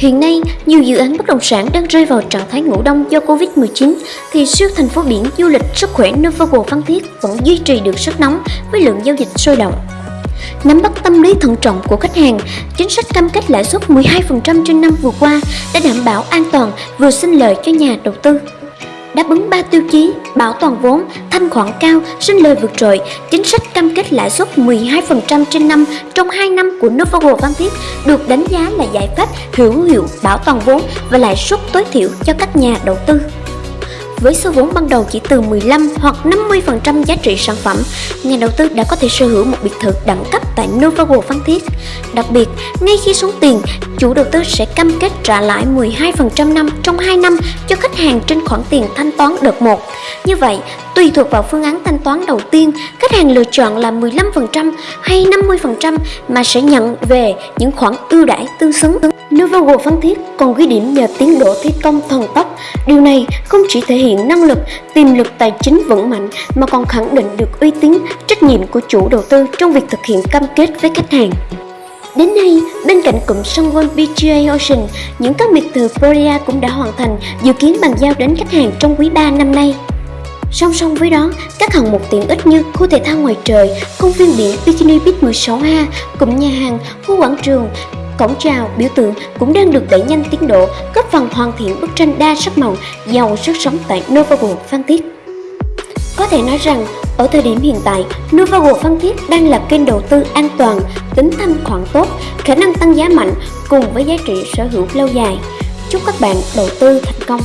Hiện nay, nhiều dự án bất động sản đang rơi vào trạng thái ngủ đông do Covid-19 thì siêu thành phố biển du lịch sức khỏe Novogo Phan Thiết vẫn duy trì được sức nóng với lượng giao dịch sôi động. Nắm bắt tâm lý thận trọng của khách hàng, chính sách cam kết lãi suất 12% trên năm vừa qua đã đảm bảo an toàn vừa sinh lợi cho nhà đầu tư. Đáp ứng 3 tiêu chí, bảo toàn vốn, thanh khoản cao, sinh lời vượt trội, chính sách cam kết lãi suất 12% trên năm trong 2 năm của Novago Phan Thiết được đánh giá là giải pháp hữu hiệu bảo toàn vốn và lãi suất tối thiểu cho các nhà đầu tư với số vốn ban đầu chỉ từ 15 hoặc 50% giá trị sản phẩm, nhà đầu tư đã có thể sở hữu một biệt thự đẳng cấp tại Novago Phan Thiết. Đặc biệt, ngay khi xuống tiền, chủ đầu tư sẽ cam kết trả lãi 12% năm trong 2 năm cho khách hàng trên khoản tiền thanh toán đợt 1. Như vậy, tùy thuộc vào phương án thanh toán đầu tiên, khách hàng lựa chọn là 15% hay 50% mà sẽ nhận về những khoản ưu đãi tương xứng. Novago Phan Thiết còn ghi điểm nhờ tiến độ thi công thần tốc. Điều này không chỉ thể hiện năng lực, tiềm lực tài chính vững mạnh mà còn khẳng định được uy tín, trách nhiệm của chủ đầu tư trong việc thực hiện cam kết với khách hàng. Đến nay, bên cạnh cụm Sunwon PGA Ocean, những các biệt thự Florida cũng đã hoàn thành, dự kiến bàn giao đến khách hàng trong quý 3 năm nay. Song song với đó, các hạng mục tiện ích như khu thể thao ngoài trời, công viên biển Bikini Beach 16A, cụm nhà hàng, khu quảng trường, cổng chào, biểu tượng cũng đang được đẩy nhanh tiến độ, góp phần hoàn thiện bức tranh đa sắc màu, giàu sức sống tại Novago Phan Thiết. Có thể nói rằng, ở thời điểm hiện tại, Novago Phan Thiết đang là kênh đầu tư an toàn, tính thanh khoản tốt, khả năng tăng giá mạnh cùng với giá trị sở hữu lâu dài. Chúc các bạn đầu tư thành công!